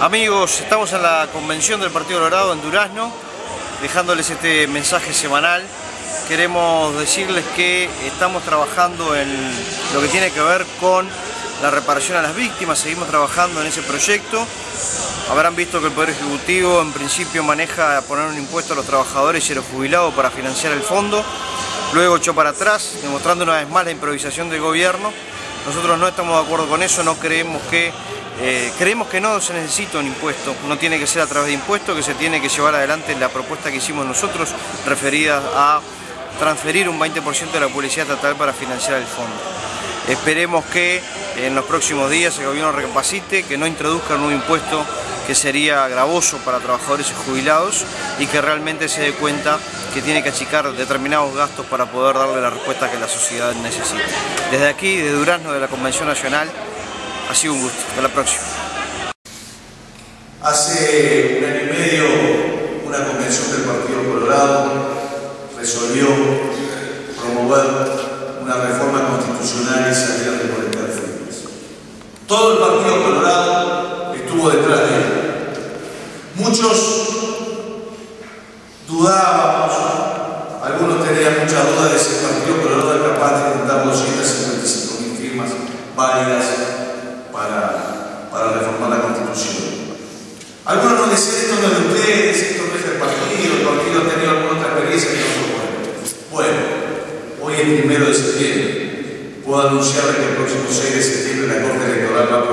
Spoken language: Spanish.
Amigos, estamos en la convención del Partido Colorado en Durazno, dejándoles este mensaje semanal. Queremos decirles que estamos trabajando en lo que tiene que ver con la reparación a las víctimas, seguimos trabajando en ese proyecto. Habrán visto que el Poder Ejecutivo en principio maneja poner un impuesto a los trabajadores y a los jubilados para financiar el fondo, luego echó para atrás, demostrando una vez más la improvisación del gobierno. Nosotros no estamos de acuerdo con eso, no creemos que eh, creemos que no se necesita un impuesto, no tiene que ser a través de impuestos, que se tiene que llevar adelante la propuesta que hicimos nosotros referida a transferir un 20% de la publicidad estatal para financiar el fondo. Esperemos que en los próximos días el gobierno recapacite, que no introduzca un nuevo impuesto que sería gravoso para trabajadores y jubilados y que realmente se dé cuenta que tiene que achicar determinados gastos para poder darle la respuesta que la sociedad necesita. Desde aquí, de Durazno, de la Convención Nacional, ha sido un gusto. Hasta la próxima. Hace un año y medio, una convención del Partido Colorado resolvió promover una reforma constitucional y salir de 40 firmas. Todo el Partido Colorado estuvo detrás de él. Muchos dudábamos, algunos tenían mucha duda de si el Partido Colorado era capaz de juntar 255 mil firmas válidas para, reformar la Constitución. Algunos nos decían esto no es de ustedes, esto no es del partido, el partido ha tenido alguna otra experiencia que no bueno. Bueno, hoy es primero de septiembre. Puedo anunciarle que el próximo 6 de septiembre la Corte Electoral va a